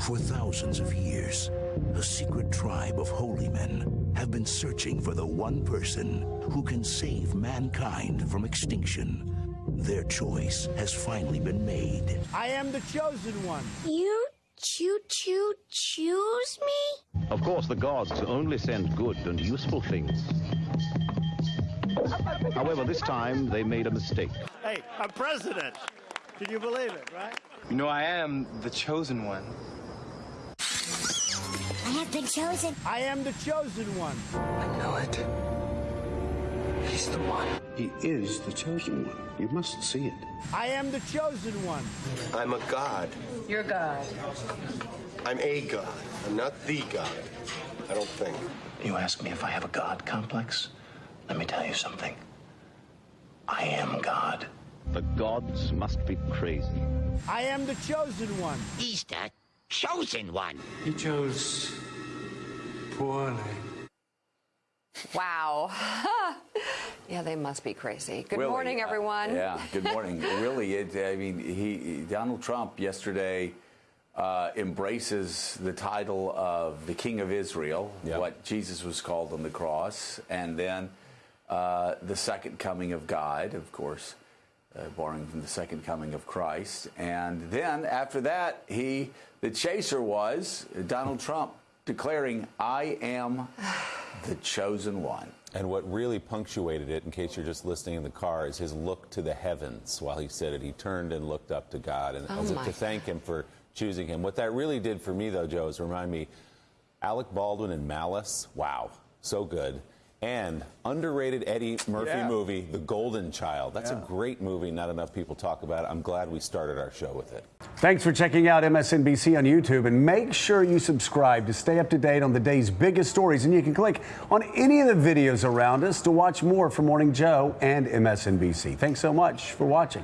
For thousands of years, a secret tribe of holy men have been searching for the one person who can save mankind from extinction. Their choice has finally been made. I am the chosen one. You choo choo choose me? Of course, the gods only send good and useful things. However, this time they made a mistake. Hey, I'm president. Can you believe it, right? You know, I am the chosen one. I have been chosen. I am the chosen one. I know it. He's the one. He is the chosen one. You must see it. I am the chosen one. I'm a god. You're God. I'm a god. I'm not the god. I don't think. You ask me if I have a God complex? Let me tell you something. I am God. The gods must be crazy. I am the chosen one. He's the chosen one. He chose poorly. Wow. yeah, they must be crazy. Good Really, morning, uh, everyone. yeah, good morning. really, it, I mean, he Donald Trump yesterday uh, embraces the title of the King of Israel, what Jesus was called on the cross, and then uh, the second coming of God, of course, uh, borrowing from the second coming of Christ, and then after that, he the chaser was Donald Trump declaring, "I am the chosen one." And what really punctuated it, in case you're just listening in the car, is his look to the heavens while he said it. He turned and looked up to God and Oh as if my to thank him for choosing him. What that really did for me, though, Joe, is remind me Alec Baldwin and Malice. Wow, so good. And underrated Eddie Murphy Yeah. movie, The Golden Child. That's Yeah. a great movie. Not enough people talk about it. I'm glad we started our show with it. Thanks for checking out MSNBC on YouTube and make sure you subscribe to stay up to date on the day's biggest stories. And you can click on any of the videos around us to watch more from Morning Joe and MSNBC. Thanks so much for watching.